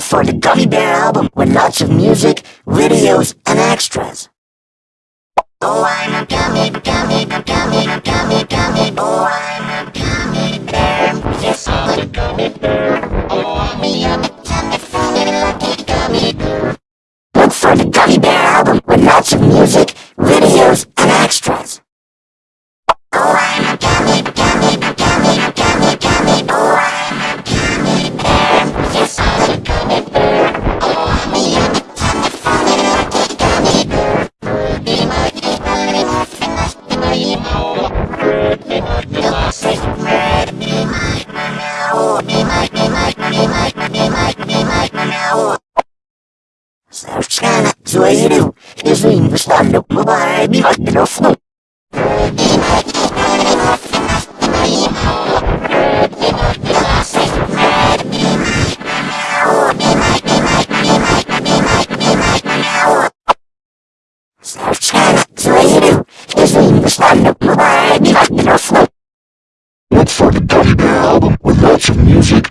for the Gummy Bear album with lots of music, videos, and extras. Oh, I'm a gummy, gummy, gummy, gummy, gummy. Oh, I'm Савчана, Зуаиров, Извини, Руслан, Мулара, Михайлов, ну. Савчана, Зуаиров, Извини, Руслан, Мулара, Михайлов, ну. Let's fucking Teddy Bear album with lots of music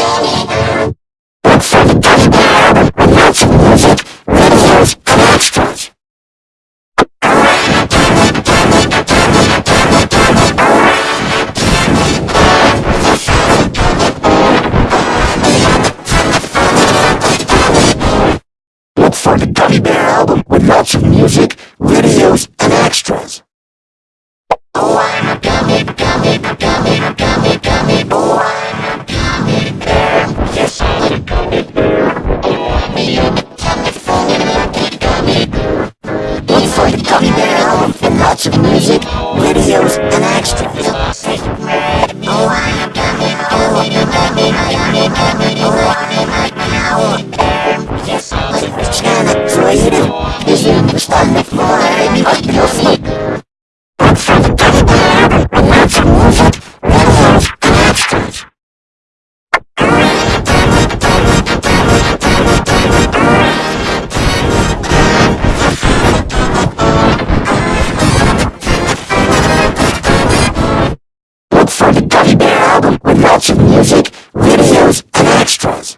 much music, videos, and extras.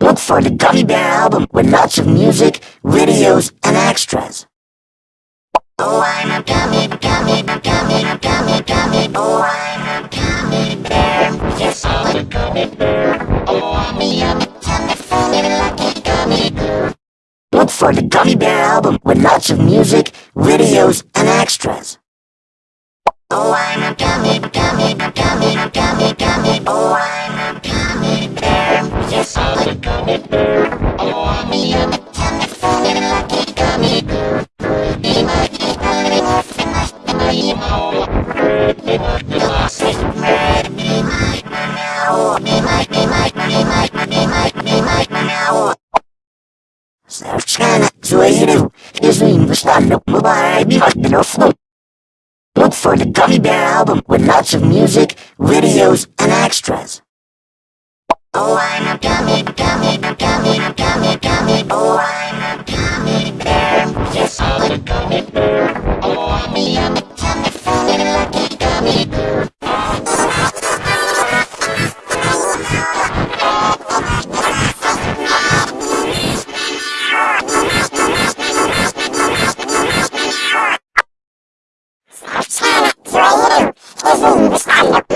Look for the Gummy Bear album with lots of music, videos, and extras. Oh, I'm a gummy, gummy, gummy, gummy, gummy. Oh, I'm a gummy. Look for the Gummy Bear album with lots of music, videos, and extras. Oh, страна своей рев, если не вышла в любая мирная флот. Look for the Gummy Bear album with lots of music, videos, and extras. Oh, I'm a gummy, gummy, gummy, gummy, gummy. Oh, I'm a gummy bear. Yes, I'm a gummy bear. Oh, I'm a yummy. personen beschreiben